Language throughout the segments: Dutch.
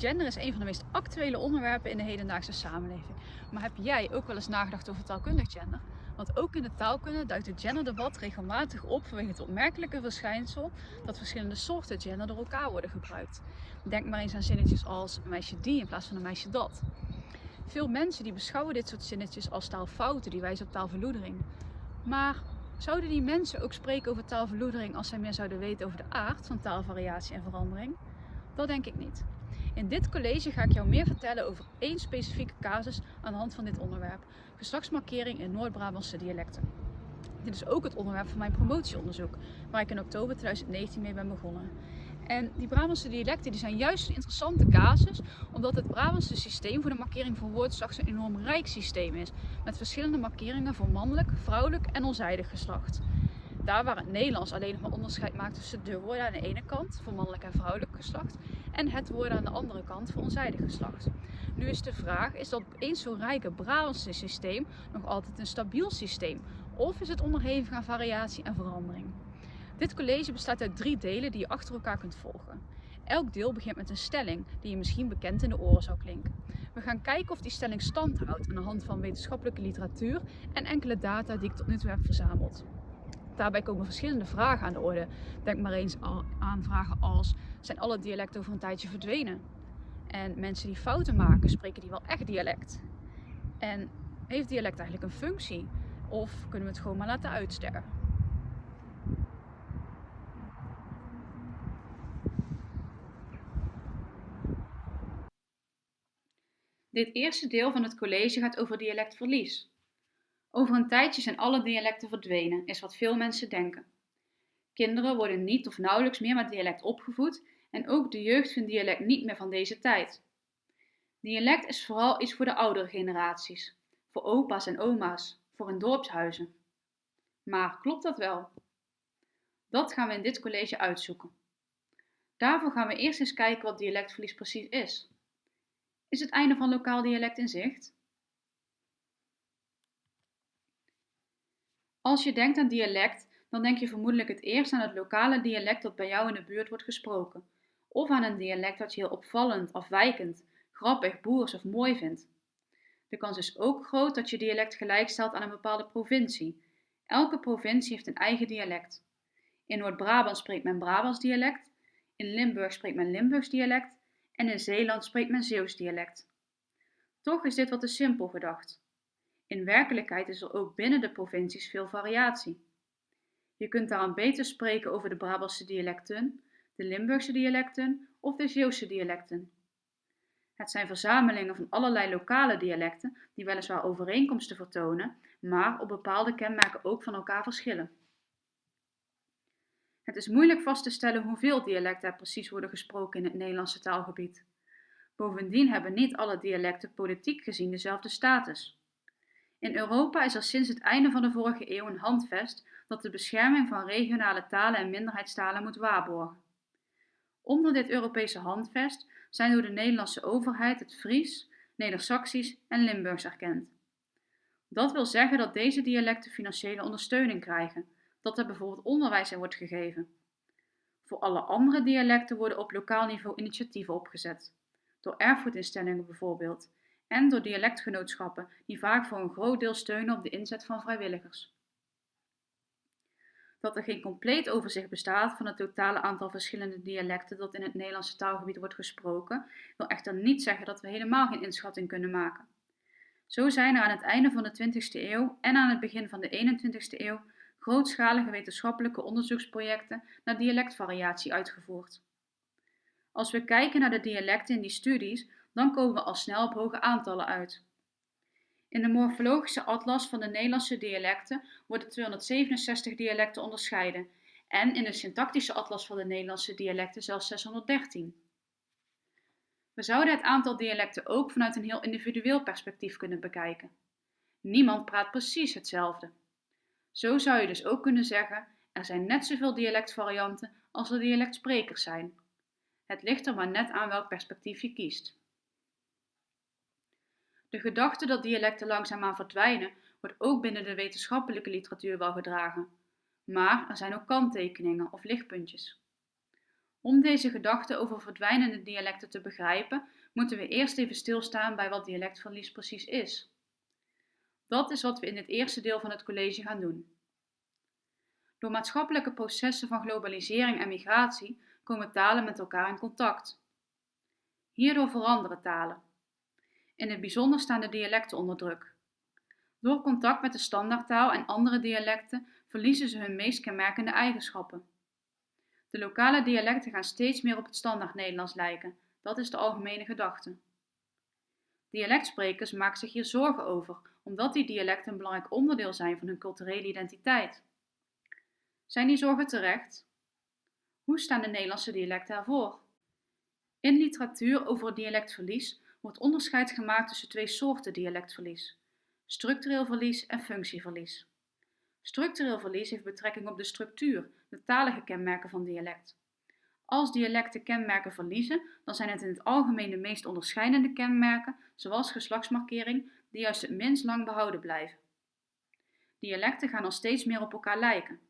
Gender is een van de meest actuele onderwerpen in de hedendaagse samenleving. Maar heb jij ook wel eens nagedacht over taalkundig gender? Want ook in de taalkunde duikt het genderdebat regelmatig op vanwege het opmerkelijke verschijnsel dat verschillende soorten gender door elkaar worden gebruikt. Denk maar eens aan zinnetjes als een meisje die in plaats van een meisje dat. Veel mensen die beschouwen dit soort zinnetjes als taalfouten die wijzen op taalverloedering. Maar zouden die mensen ook spreken over taalverloedering als zij meer zouden weten over de aard van taalvariatie en verandering? Dat denk ik niet. In dit college ga ik jou meer vertellen over één specifieke casus aan de hand van dit onderwerp. Geslachtsmarkering in Noord-Brabantse dialecten. Dit is ook het onderwerp van mijn promotieonderzoek, waar ik in oktober 2019 mee ben begonnen. En die Brabantse dialecten die zijn juist een interessante casus, omdat het Brabantse systeem voor de markering van woordslag een enorm rijk systeem is, met verschillende markeringen voor mannelijk, vrouwelijk en onzijdig geslacht. Daar waar het Nederlands alleen nog maar onderscheid maakt tussen de woorden aan de ene kant voor mannelijk en vrouwelijk geslacht en het woorden aan de andere kant voor onzijdig geslacht. Nu is de vraag, is dat eens zo rijke Brabantse systeem nog altijd een stabiel systeem? Of is het onderhevig aan variatie en verandering? Dit college bestaat uit drie delen die je achter elkaar kunt volgen. Elk deel begint met een stelling die je misschien bekend in de oren zou klinken. We gaan kijken of die stelling stand houdt aan de hand van wetenschappelijke literatuur en enkele data die ik tot nu toe heb verzameld. Daarbij komen verschillende vragen aan de orde. Denk maar eens aan vragen als: zijn alle dialecten over een tijdje verdwenen? En mensen die fouten maken, spreken die wel echt dialect? En heeft dialect eigenlijk een functie? Of kunnen we het gewoon maar laten uitsterven? Dit eerste deel van het college gaat over dialectverlies. Over een tijdje zijn alle dialecten verdwenen, is wat veel mensen denken. Kinderen worden niet of nauwelijks meer met dialect opgevoed en ook de jeugd vindt dialect niet meer van deze tijd. Dialect is vooral iets voor de oudere generaties, voor opa's en oma's, voor in dorpshuizen. Maar klopt dat wel? Dat gaan we in dit college uitzoeken. Daarvoor gaan we eerst eens kijken wat dialectverlies precies is. Is het einde van lokaal dialect in zicht? Als je denkt aan dialect, dan denk je vermoedelijk het eerst aan het lokale dialect dat bij jou in de buurt wordt gesproken, of aan een dialect dat je heel opvallend, afwijkend, grappig, boers of mooi vindt. De kans is ook groot dat je dialect gelijkstelt aan een bepaalde provincie. Elke provincie heeft een eigen dialect. In Noord-Brabant spreekt men Brabants dialect, in Limburg spreekt men Limburgs dialect en in Zeeland spreekt men Zeeuws dialect. Toch is dit wat te simpel gedacht. In werkelijkheid is er ook binnen de provincies veel variatie. Je kunt daarom beter spreken over de Brabantse dialecten, de Limburgse dialecten of de Zeeuwse dialecten. Het zijn verzamelingen van allerlei lokale dialecten die weliswaar overeenkomsten vertonen, maar op bepaalde kenmerken ook van elkaar verschillen. Het is moeilijk vast te stellen hoeveel dialecten er precies worden gesproken in het Nederlandse taalgebied. Bovendien hebben niet alle dialecten politiek gezien dezelfde status. In Europa is er sinds het einde van de vorige eeuw een handvest dat de bescherming van regionale talen en minderheidstalen moet waarborgen. Onder dit Europese handvest zijn door de Nederlandse overheid het Fries, Neder-Saxisch en Limburgs erkend. Dat wil zeggen dat deze dialecten financiële ondersteuning krijgen, dat er bijvoorbeeld onderwijs in wordt gegeven. Voor alle andere dialecten worden op lokaal niveau initiatieven opgezet, door erfgoedinstellingen bijvoorbeeld, en door dialectgenootschappen die vaak voor een groot deel steunen op de inzet van vrijwilligers. Dat er geen compleet overzicht bestaat van het totale aantal verschillende dialecten dat in het Nederlandse taalgebied wordt gesproken, wil echter niet zeggen dat we helemaal geen inschatting kunnen maken. Zo zijn er aan het einde van de 20e eeuw en aan het begin van de 21e eeuw grootschalige wetenschappelijke onderzoeksprojecten naar dialectvariatie uitgevoerd. Als we kijken naar de dialecten in die studies, dan komen we al snel op hoge aantallen uit. In de morfologische atlas van de Nederlandse dialecten worden 267 dialecten onderscheiden en in de syntactische atlas van de Nederlandse dialecten zelfs 613. We zouden het aantal dialecten ook vanuit een heel individueel perspectief kunnen bekijken. Niemand praat precies hetzelfde. Zo zou je dus ook kunnen zeggen: er zijn net zoveel dialectvarianten als er dialectsprekers zijn. Het ligt er maar net aan welk perspectief je kiest. De gedachte dat dialecten langzaamaan verdwijnen, wordt ook binnen de wetenschappelijke literatuur wel gedragen. Maar er zijn ook kanttekeningen of lichtpuntjes. Om deze gedachte over verdwijnende dialecten te begrijpen, moeten we eerst even stilstaan bij wat dialectverlies precies is. Dat is wat we in het eerste deel van het college gaan doen. Door maatschappelijke processen van globalisering en migratie komen talen met elkaar in contact. Hierdoor veranderen talen. In het bijzonder staan de dialecten onder druk. Door contact met de standaardtaal en andere dialecten verliezen ze hun meest kenmerkende eigenschappen. De lokale dialecten gaan steeds meer op het standaard Nederlands lijken, dat is de algemene gedachte. Dialectsprekers maken zich hier zorgen over, omdat die dialecten een belangrijk onderdeel zijn van hun culturele identiteit. Zijn die zorgen terecht? Hoe staan de Nederlandse dialecten ervoor? In literatuur over dialectverlies wordt onderscheid gemaakt tussen twee soorten dialectverlies: structureel verlies en functieverlies. Structureel verlies heeft betrekking op de structuur, de talige kenmerken van dialect. Als dialecten kenmerken verliezen, dan zijn het in het algemeen de meest onderscheidende kenmerken, zoals geslachtsmarkering, die juist het minst lang behouden blijven. Dialecten gaan al steeds meer op elkaar lijken.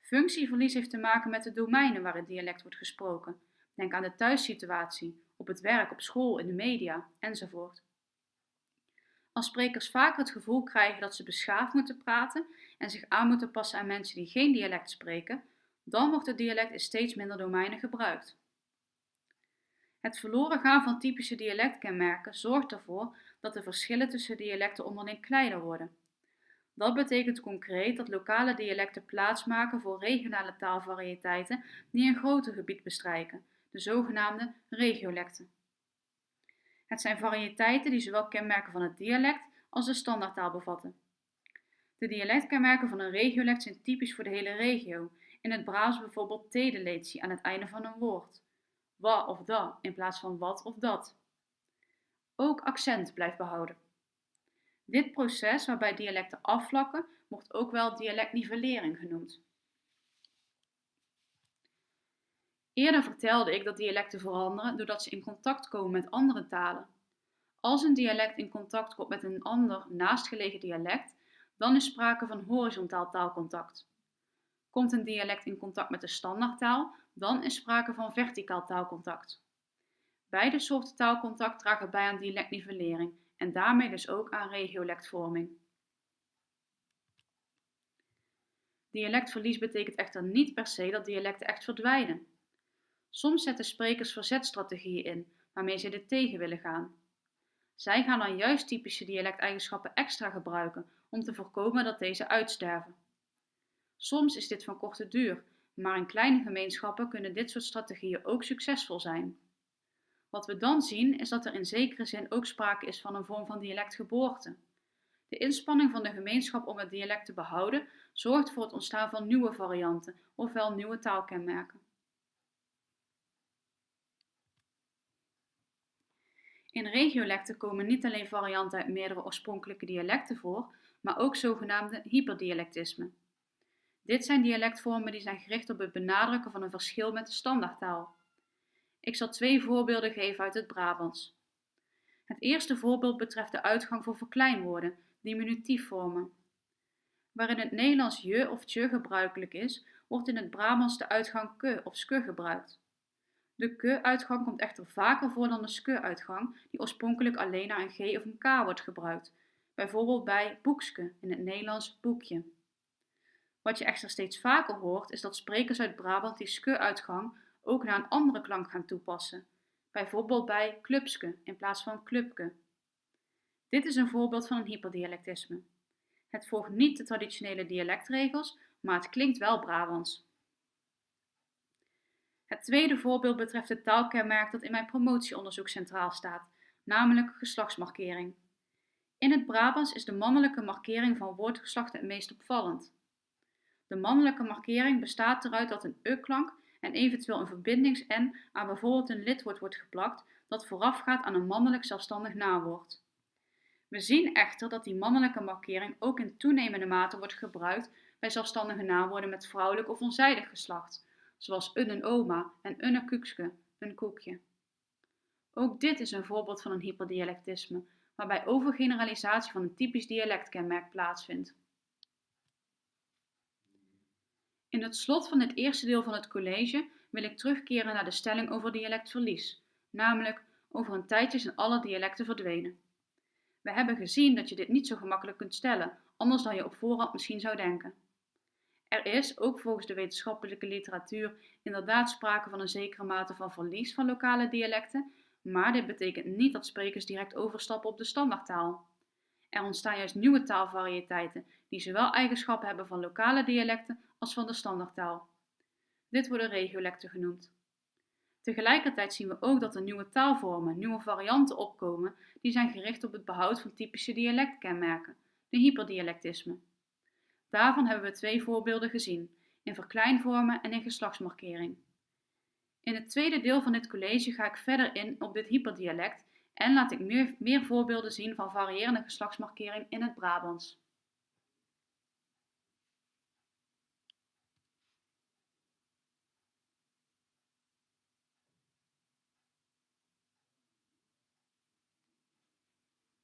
Functieverlies heeft te maken met de domeinen waar het dialect wordt gesproken. Denk aan de thuissituatie, op het werk, op school, in de media enzovoort. Als sprekers vaker het gevoel krijgen dat ze beschaafd moeten praten en zich aan moeten passen aan mensen die geen dialect spreken, dan wordt het dialect in steeds minder domeinen gebruikt. Het verloren gaan van typische dialectkenmerken zorgt ervoor dat de verschillen tussen dialecten onderling kleiner worden. Dat betekent concreet dat lokale dialecten plaatsmaken voor regionale taalvarieteiten die een groter gebied bestrijken, de zogenaamde regiolecten. Het zijn variëteiten die zowel kenmerken van het dialect als de standaardtaal bevatten. De dialectkenmerken van een regiolect zijn typisch voor de hele regio. In het Brabants bijvoorbeeld tedeletie aan het einde van een woord. Wa of da in plaats van wat of dat. Ook accent blijft behouden. Dit proces waarbij dialecten afvlakken wordt ook wel dialectnivellering genoemd. Eerder vertelde ik dat dialecten veranderen doordat ze in contact komen met andere talen. Als een dialect in contact komt met een ander naastgelegen dialect, dan is sprake van horizontaal taalcontact. Komt een dialect in contact met de standaardtaal, dan is sprake van verticaal taalcontact. Beide soorten taalcontact dragen bij aan dialectnivellering en daarmee dus ook aan regiolectvorming. Dialectverlies betekent echter niet per se dat dialecten echt verdwijnen. Soms zetten sprekers verzetstrategieën in, waarmee ze dit tegen willen gaan. Zij gaan dan juist typische dialecteigenschappen extra gebruiken om te voorkomen dat deze uitsterven. Soms is dit van korte duur, maar in kleine gemeenschappen kunnen dit soort strategieën ook succesvol zijn. Wat we dan zien is dat er in zekere zin ook sprake is van een vorm van dialectgeboorte. De inspanning van de gemeenschap om het dialect te behouden zorgt voor het ontstaan van nieuwe varianten, ofwel nieuwe taalkenmerken. In regiolecten komen niet alleen varianten uit meerdere oorspronkelijke dialecten voor, maar ook zogenaamde hyperdialectismen. Dit zijn dialectvormen die zijn gericht op het benadrukken van een verschil met de standaardtaal. Ik zal twee voorbeelden geven uit het Brabants. Het eerste voorbeeld betreft de uitgang voor verkleinwoorden, diminutiefvormen. Waar in het Nederlands je of tje gebruikelijk is, wordt in het Brabants de uitgang ke of ske gebruikt. De ke-uitgang komt echter vaker voor dan de ske-uitgang, die oorspronkelijk alleen naar een g of een k wordt gebruikt, bijvoorbeeld bij boekske in het Nederlands boekje. Wat je echter steeds vaker hoort, is dat sprekers uit Brabant die ske-uitgang ook naar een andere klank gaan toepassen, bijvoorbeeld bij clubske in plaats van clubke. Dit is een voorbeeld van een hyperdialectisme. Het volgt niet de traditionele dialectregels, maar het klinkt wel Brabants. Het tweede voorbeeld betreft het taalkenmerk dat in mijn promotieonderzoek centraal staat, namelijk geslachtsmarkering. In het Brabants is de mannelijke markering van woordgeslacht het meest opvallend. De mannelijke markering bestaat eruit dat een e-klank en eventueel een verbindings-n aan bijvoorbeeld een lidwoord wordt geplakt dat voorafgaat aan een mannelijk zelfstandig naamwoord. We zien echter dat die mannelijke markering ook in toenemende mate wordt gebruikt bij zelfstandige naamwoorden met vrouwelijk of onzijdig geslacht, zoals een oma en een koekske, een koekje. Ook dit is een voorbeeld van een hyperdialectisme, waarbij overgeneralisatie van een typisch dialectkenmerk plaatsvindt. In het slot van het eerste deel van het college wil ik terugkeren naar de stelling over dialectverlies, namelijk over een tijdje zijn alle dialecten verdwenen. We hebben gezien dat je dit niet zo gemakkelijk kunt stellen, anders dan je op voorhand misschien zou denken. Er is, ook volgens de wetenschappelijke literatuur, inderdaad sprake van een zekere mate van verlies van lokale dialecten, maar dit betekent niet dat sprekers direct overstappen op de standaardtaal. Er ontstaan juist nieuwe taalvariëteiten die zowel eigenschappen hebben van lokale dialecten als van de standaardtaal. Dit worden regiolecten genoemd. Tegelijkertijd zien we ook dat er nieuwe taalvormen, nieuwe varianten opkomen die zijn gericht op het behoud van typische dialectkenmerken, de hyperdialectisme. Daarvan hebben we twee voorbeelden gezien, in verkleinvormen en in geslachtsmarkering. In het tweede deel van dit college ga ik verder in op dit hyperdialect en laat ik meer, meer voorbeelden zien van variërende geslachtsmarkering in het Brabants.